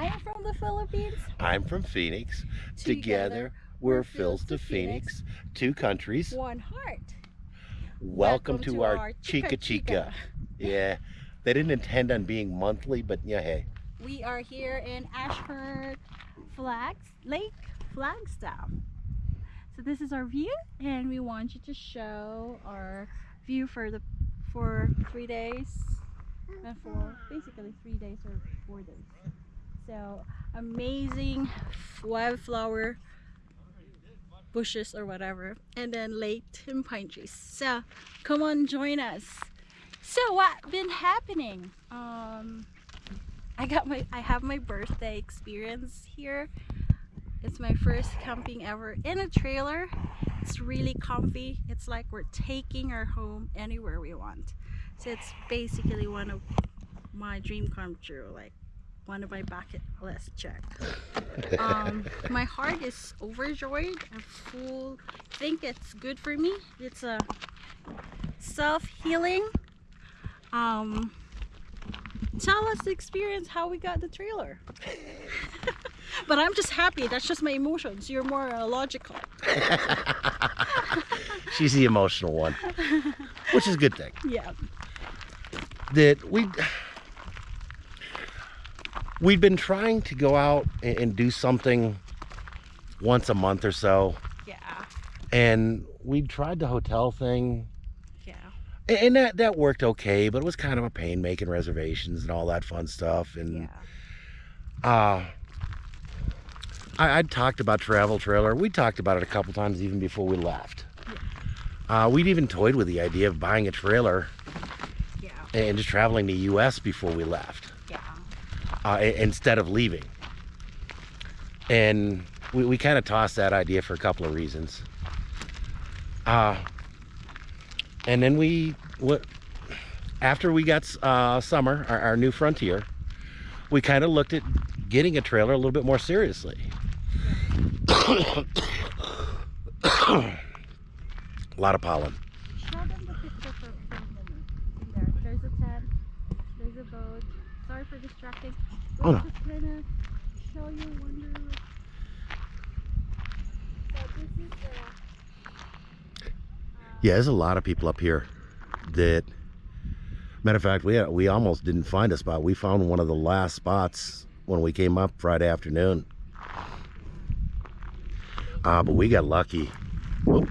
I am from the Philippines. I'm from Phoenix. Together, Together, we're Phil's to Phoenix. Two countries. One heart. Welcome, to, our Chica Chica. Yeah, they didn't intend on being monthly, but yeah, hey. We are here in Ashurst Flags Lake Flagstaff. So this is our view and we want you to show our view for the for three days and for basically three days or four days. So amazing wildflower bushes or whatever and then lake and pine trees. So come on join us. So what been happening? Um I got my I have my birthday experience here. It's my first camping ever in a trailer. It's really comfy. It's like we're taking our home anywhere we want. So it's basically one of my dream come true, like one of my bucket list check. Um, my heart is overjoyed and full. I think it's good for me. It's a self-healing. Um, tell us the experience how we got the trailer. but I'm just happy. That's just my emotions. You're more uh, logical. She's the emotional one, which is a good thing. Yeah. That we we'd been trying to go out and, and do something once a month or so, Yeah. and we tried the hotel thing, Yeah. and, and that that worked okay, but it was kind of a pain making reservations and all that fun stuff. And Yeah. uh, I, I'd talked about travel trailer. We talked about it a couple times even before we left. Uh, we'd even toyed with the idea of buying a trailer Yeah. and just traveling to the U.S. before we left. Uh, instead of leaving. And we, we kind of tossed that idea for a couple of reasons. Uh, and then we, what, after we got uh, summer, our, our new frontier, we kind of looked at getting a trailer a little bit more seriously. a lot of pollen. Show them the picture for, for a minute. In there. There's a tent. There's a boat. Sorry for distracting. Oh, Let's no. just kind of show you wonder. So this is the. Yeah, there's a lot of people up here that, matter of fact, we we almost didn't find a spot. We found one of the last spots when we came up Friday afternoon. Uh, but we got lucky. Oh,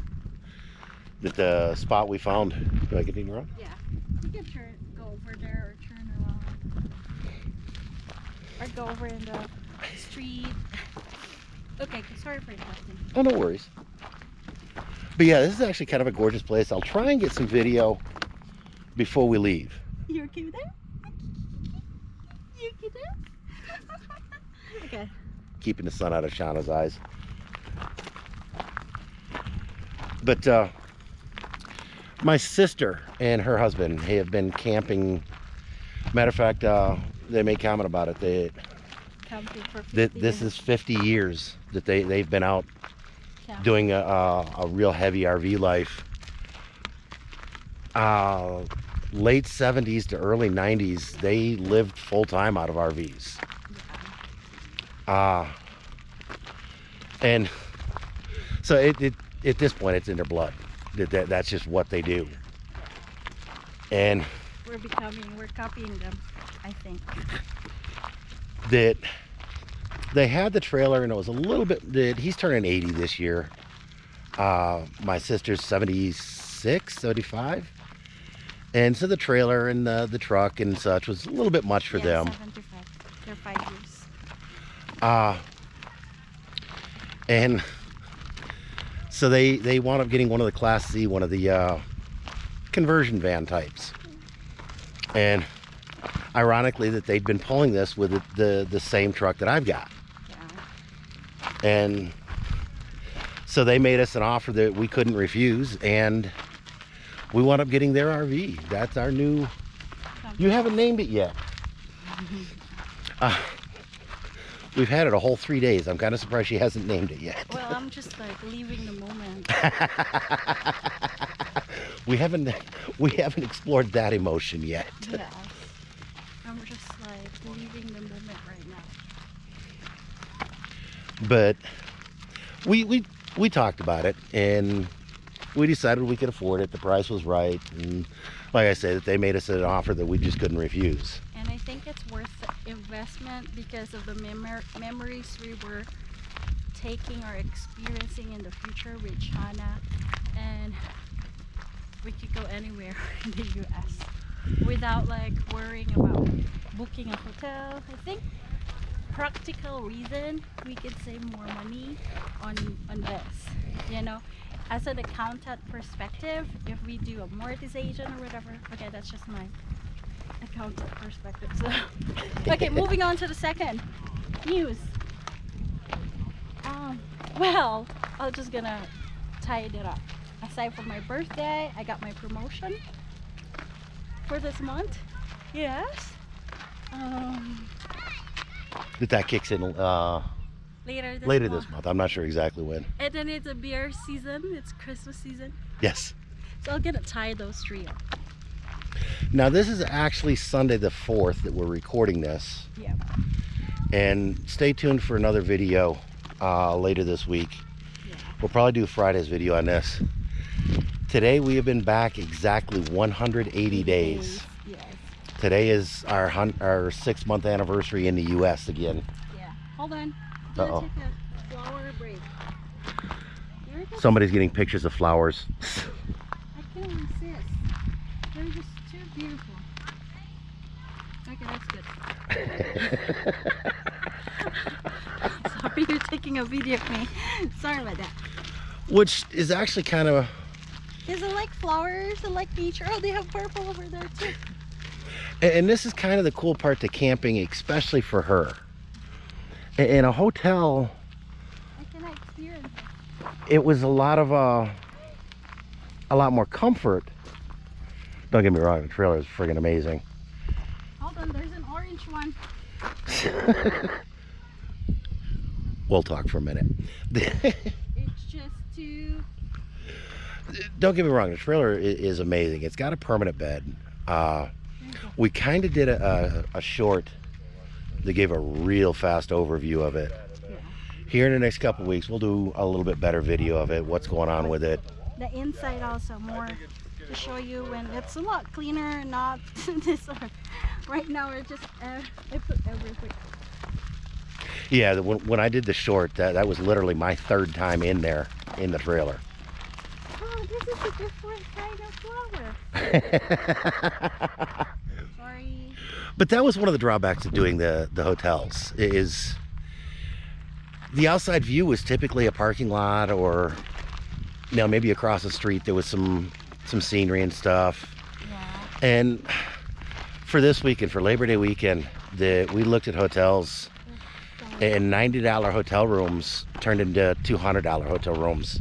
that the spot we found. Do I get anything wrong? Yeah. You can turn, go over there or turn around. Or go over in the street. Okay, sorry for interrupting. Oh, no worries. But yeah, this is actually kind of a gorgeous place. I'll try and get some video before we leave. You okay with that? You okay there? okay. keeping the sun out of Shauna's eyes. But uh, my sister and her husband have been camping. Matter of fact, uh, they made comment about it. They, Camping for that 50 this is 50 years that they, they've been out Camping. doing a, a, a real heavy RV life. Uh, late 70s to early 90s, they lived full time out of RVs. Uh, and so it, it at this point it's in their blood. That, that that's just what they do. And We're becoming, we're copying them. That they had the trailer and it was a little bit that he's turning 80 this year. Uh, my sister's 76, 75. And so the trailer and the, the truck and such was a little bit much for yeah, them. 75. They're five years. Uh, and so they they wound up getting one of the Class C, one of the uh, conversion van types. And ironically, that they'd been pulling this with the, the the same truck that I've got, Yeah. and so they made us an offer that we couldn't refuse, and we wound up getting their RV. That's our new. You haven't named it yet. Uh, we've had it a whole three days. I'm kind of surprised she hasn't named it yet. Well, I'm just like leaving the moment. we haven't we haven't explored that emotion yet. Yeah. I'm just like leaving the moment right now. But we we we talked about it and we decided we could afford it. The price was right, and like I said, they made us an offer that we just couldn't refuse. And I think it's worth the investment because of the memor- memories we were taking or experiencing in the future with Chana. And we could go anywhere in the US without like worrying about booking a hotel. I think practical reason we could save more money on on this. You know, as an accountant perspective, if we do amortization or whatever, okay, that's just my accountant perspective. So, okay, moving on to the second news. Um, well, I'm just gonna tie it up. Aside from my birthday, I got my promotion for this month. Yes. Um, That that kicks in uh, later this later month. this month. I'm not sure exactly when. And then it's a beer season. It's Christmas season. Yes. So I'll get to tie those three up. Now this is actually Sunday the 4th that we're recording this. Yeah. And stay tuned for another video uh, later this week. Yeah. We'll probably do Friday's video on this. Today we have been back exactly 180 days. Today is our our six month anniversary in the U.S. again. Yeah. Hold on. Uh-oh. take a flower break. There it goes. Somebody's getting pictures of flowers. I can't resist. They're just too beautiful. Okay, that's good. Sorry, you're taking a video of me. Sorry about that. Which is actually kind of Is it like flowers? It like nature? Oh, they have purple over there too. And this is kind of the cool part to camping, especially for her. In a hotel, I cannot experience it. was a lot of uh, a lot more comfort. Don't get me wrong, the trailer is friggin' amazing. Hold on, there's an orange one. We'll talk for a minute. It's just too. Don't get me wrong, the trailer is amazing. It's got a permanent bed. Uh, There you go. We kind of did a, a, a short that gave a real fast overview of it. Yeah. Here in the next couple weeks, we'll do a little bit better video of it, what's going on with it. The inside also more to show you when it's a lot cleaner, not this one. Right now we're just uh, I put everything. Yeah, the- when, when I did the short, that, that was literally my third time in there in the trailer. Oh, this is a different kind of flower. Sorry. but that was one of the drawbacks of doing the, the hotels is the outside view was typically a parking lot or you know maybe across the street there was some some scenery and stuff Yeah. and for this weekend for labor day weekend the we looked at hotels and $90 hotel rooms turned into $200 hotel rooms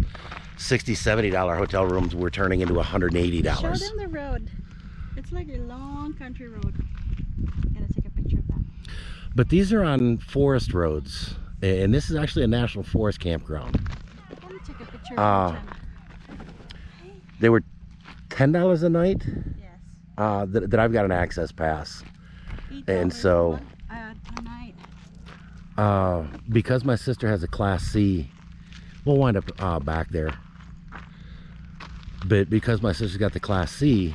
60 $70 hotel rooms were turning into $180 Show them the road. It's like a long country road. Gotta take a picture of that. But these are on forest roads, and this is actually a national forest campground. Let take a picture of Uh, They were ten dollars a night. Yes. Uh, that, that I've got an access pass, and so- uh, night. uh, because my sister has a Class C. We'll wind up uh, back there. But because my sister's got the Class C,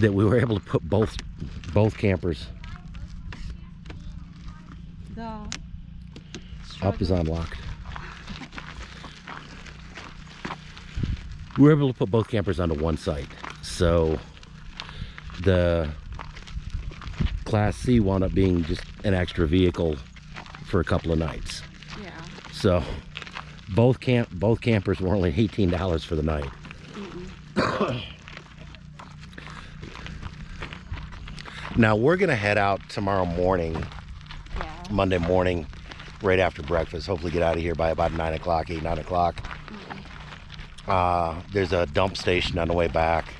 that we were able to put both both campers The up is unlocked. We were able to put both campers onto one site. So the Class C wound up being just an extra vehicle for a couple of nights. Yeah. So both camp both campers were only eighteen dollars for the night. now we're gonna head out tomorrow morning Yeah. Monday morning, right after breakfast. Hopefully, get out of here by about nine o'clock, eight nine o'clock. Uh, there's a dump station on the way back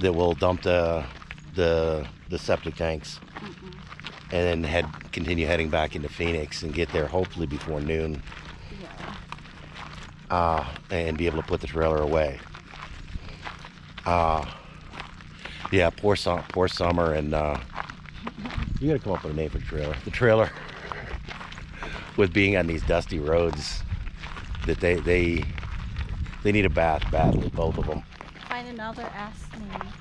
that will dump the the the septic tanks, and then head continue heading back into Phoenix and get there hopefully before noon, Yeah. uh, and be able to put the trailer away. Uh, yeah, poor sum, poor summer, and uh, you gotta come up with a name for the trailer. The trailer. with being on these dusty roads that they they they need a bath badly, both of them. Find another ass name.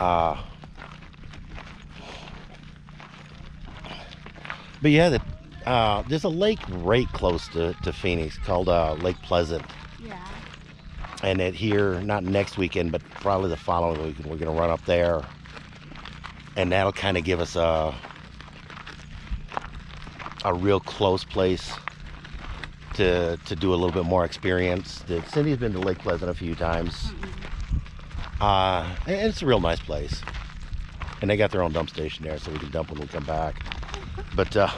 Uh, but yeah, the, uh, there's a lake right close to, to Phoenix called uh, Lake Pleasant. Yeah. And it here, not next weekend, but probably the following weekend, we're going to run up there. And that'll kind of give us a, a real close place to, to do a little bit more experience. That Cindy's been to Lake Pleasant a few times. Uh, and it's a real nice place. And they got their own dump station there, so we can dump when we come back. But uh,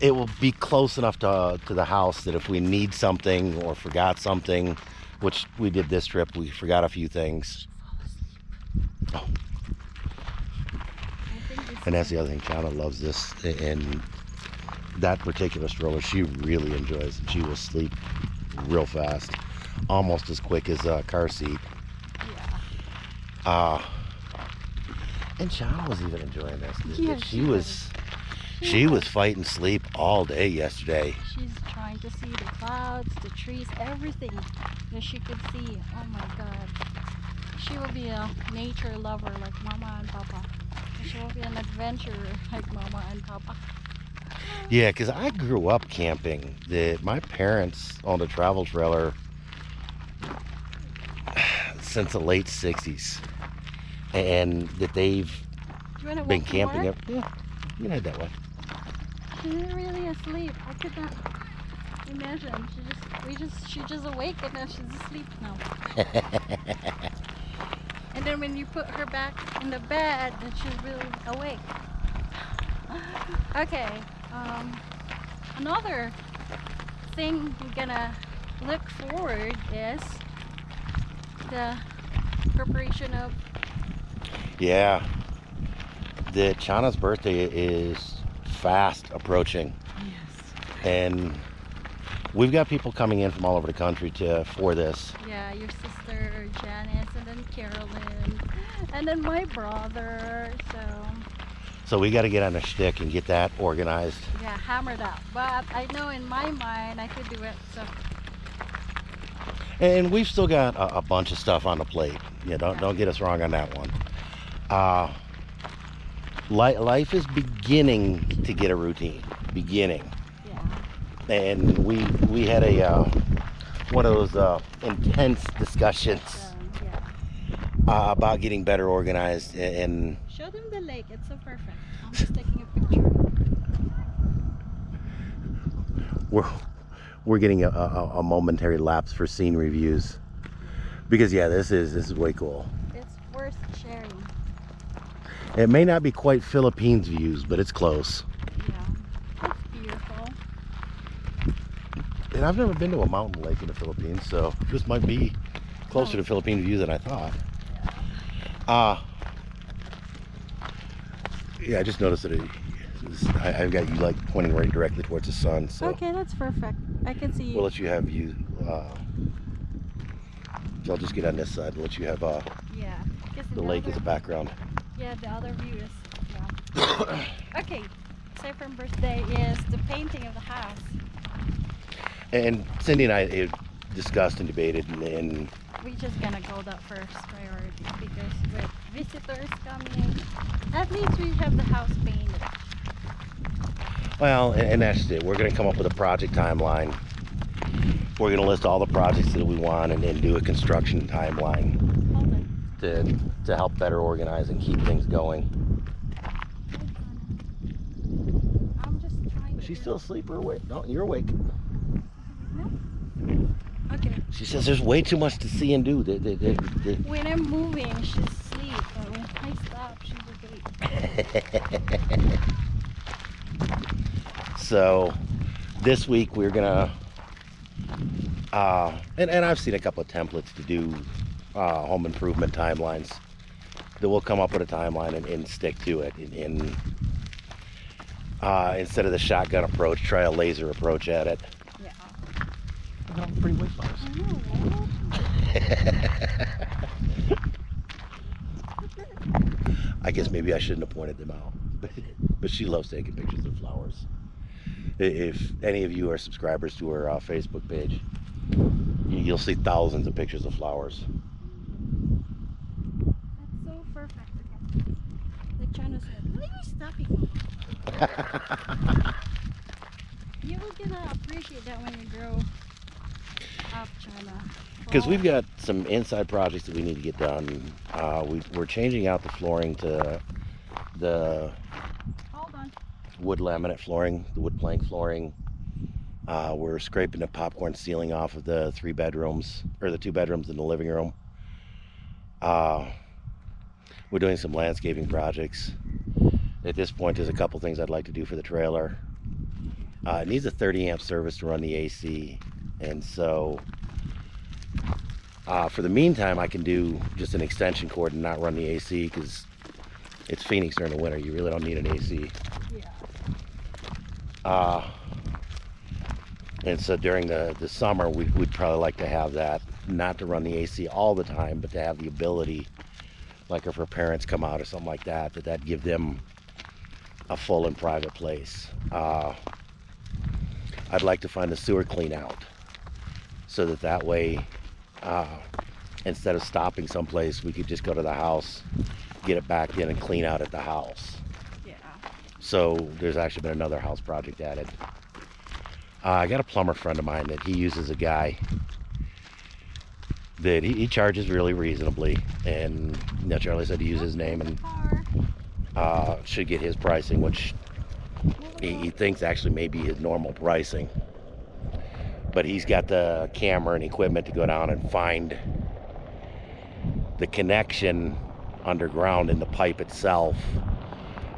it will be close enough to, to the house that if we need something or forgot something, which we did this trip, we forgot a few things. Oh, and that's the other thing. Chana loves this, and that particular stroller she really enjoys. And she will sleep real fast, almost as quick as a car seat. Yeah. Uh, and Chana was even enjoying this. Yeah, she she was, she was fighting sleep all day yesterday. She's trying to see the clouds, the trees, everything that she could see. Oh my god. She will be a nature lover like Mama and Papa. She will be an adventurer like Mama and Papa. Yeah, because I grew up camping. The, my parents owned a travel trailer since the late 60s. And that they've Do you want to been camping. Up, yeah, you can head that way. She's really asleep. I could not imagine. She just, we just, she just awake and now she's asleep now. and then when you put her back in the bed, then she's really awake. okay. Um, another thing we're gonna look forward is the preparation of Yeah. The Chana's birthday is fast approaching. yes. And we've got people coming in from all over the country to for this. Yeah, your sister Janice, and then Carolyn, and then my brother. So So we got to get on a shtick and get that organized. yeah, hammered out. But I know in my mind I could do it. So And we've still got a, a bunch of stuff on the plate. Yeah, don't Yeah. don't get us wrong on that one. Uh, life is beginning to get a routine. Beginning, yeah, and we we had a uh, one of those uh, intense discussions um, yeah. uh, about getting better organized and Show them the lake. It's so perfect. I'm just taking a picture. we're we're getting a, a, a momentary lapse for scene reviews because yeah this is this is way cool It's worth sharing. It may not be quite philippines views but it's close Yeah, it's beautiful. and i've never been to a mountain lake in the philippines so this might be closer to philippine view than i thought uh yeah i just noticed that it, I, i've got you like pointing right directly towards the sun so Okay, that's perfect. I can see. You. We'll let you have you uh i'll just get on this side and let you have uh yeah, the lake as a background Yeah, the other view is yeah. okay, from birthday is the painting of the house. And Cindy and I discussed and debated, and, and We just gonna go that first priority because with visitors coming, at least we have the house painted. well, and, and that's it. We're going to come up with a project timeline. We're going to list all the projects that we want and then do a construction timeline. To, to help better organize and keep things going. Hold on. I'm just trying. Is to- still asleep or awake? No, you're awake. Okay. She says there's way too much to see and do. The- the- the- the- When I'm moving, she's asleep. But when I stop, she's awake. so this week we're gonna uh, and, and I've seen a couple of templates to do uh, home improvement timelines that we'll come up with a timeline and, and stick to it uh, instead of the shotgun approach try a laser approach at it Yeah. pretty weight know. I guess maybe I shouldn't have pointed them out but, but she loves taking pictures of flowers. If any of you are subscribers to her uh, Facebook page, you'll see thousands of pictures of flowers. That's so perfect. Okay. Like Chano said, why are you stopping me? You gonna appreciate that when you grow up, Chana. Because we've got some inside projects that we need to get done. Uh, we, we're changing out the flooring to the Hold on. wood laminate flooring, the wood plank flooring. Uh, we're scraping the popcorn ceiling off of the three bedrooms, or the two bedrooms in the living room. Uh, we're doing some landscaping projects. At this point, there's a couple things I'd like to do for the trailer. Uh, it needs a 30 amp service to run the AC, and so uh, for the meantime, I can do just an extension cord and not run the AC because it's Phoenix during the winter. You really don't need an AC. Yeah. Uh, and so during the, the summer, we, we'd probably like to have that, not to run the AC all the time, but to have the ability, like if her parents come out or something like that, that that give them a full and private place. Uh, I'd like to find a sewer clean out so that that way, uh, instead of stopping someplace, we could just go to the house, get it back in and clean out at the house. Yeah. So there's actually been another house project added. Uh, I got a plumber friend of mine that he uses a guy that he, he charges really reasonably, and you know, Charlie said to use his name and. Uh, should get his pricing, which he, he thinks actually may be his normal pricing. But he's got the camera and equipment to go down and find the connection underground in the pipe itself.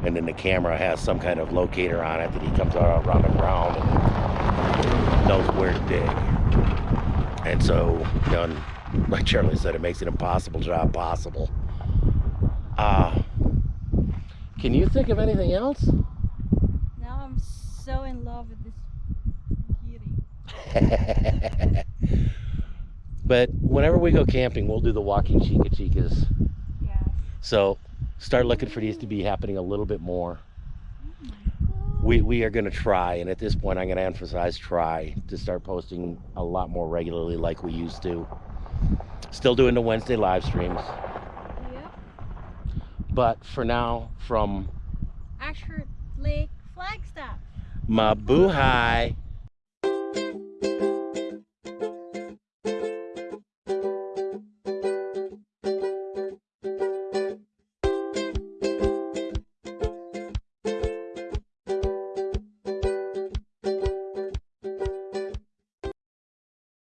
And then the camera has some kind of locator on it that he comes out around the ground and knows where to dig. And so, you know, like Charlie said, it makes it impossible job possible. Uh, can you think of anything else? Now I'm so in love with this beauty. but whenever we go camping, we'll do the walking chica chicas. Yes. So start looking for these to be happening a little bit more. Oh We, we are going to try, and at this point, I'm going to emphasize try to start posting a lot more regularly like we used to. Still doing the Wednesday live streams. But for now, from Ashurst Lake Flagstaff. Mabuhay.